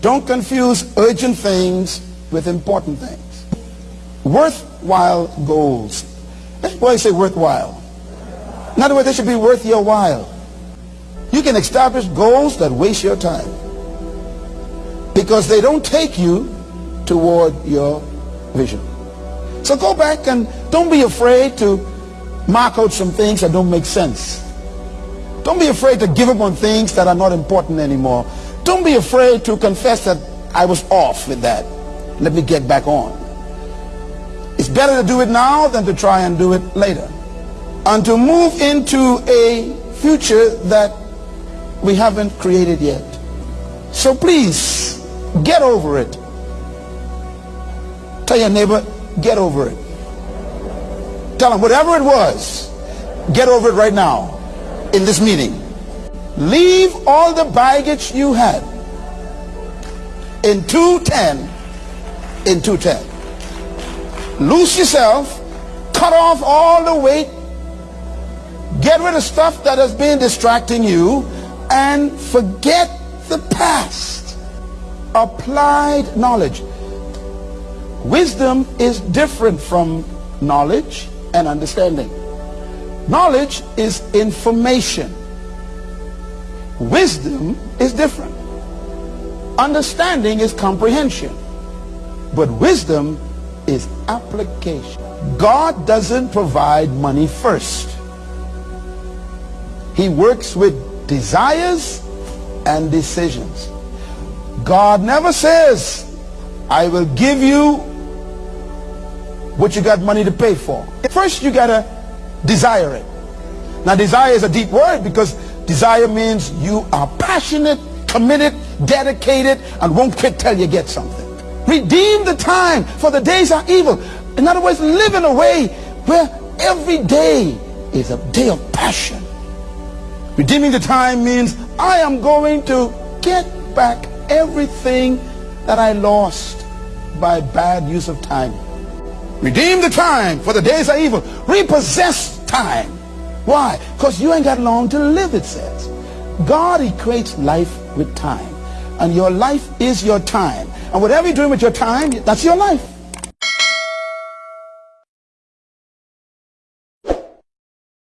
Don't confuse urgent things with important things. Worthwhile goals. Why say worthwhile? In other words, they should be worth your while. You can establish goals that waste your time because they don't take you toward your vision. So go back and don't be afraid to mark out some things that don't make sense. Don't be afraid to give up on things that are not important anymore. Don't be afraid to confess that I was off with that. Let me get back on. It's better to do it now than to try and do it later. And to move into a future that we haven't created yet. So please, get over it. Tell your neighbor, get over it. Tell them whatever it was, get over it right now in this meeting. Leave all the baggage you had in 210 in 210. Loose yourself, cut off all the weight, get rid of stuff that has been distracting you, and forget the past. Applied knowledge. Wisdom is different from knowledge and understanding. Knowledge is information. Wisdom is different. Understanding is comprehension. But wisdom is application. God doesn't provide money first. He works with desires and decisions. God never says, I will give you what you got money to pay for. First, you got to desire it. Now, desire is a deep word because desire means you are passionate, committed, dedicated, and won't quit till you get something. Redeem the time, for the days are evil. In other words, live in a way where every day is a day of passion. Redeeming the time means I am going to get back everything that I lost by bad use of time. Redeem the time, for the days are evil. Repossess time. Why? Because you ain't got long to live, it says. God equates life with time. And your life is your time. And whatever you're doing with your time, that's your life.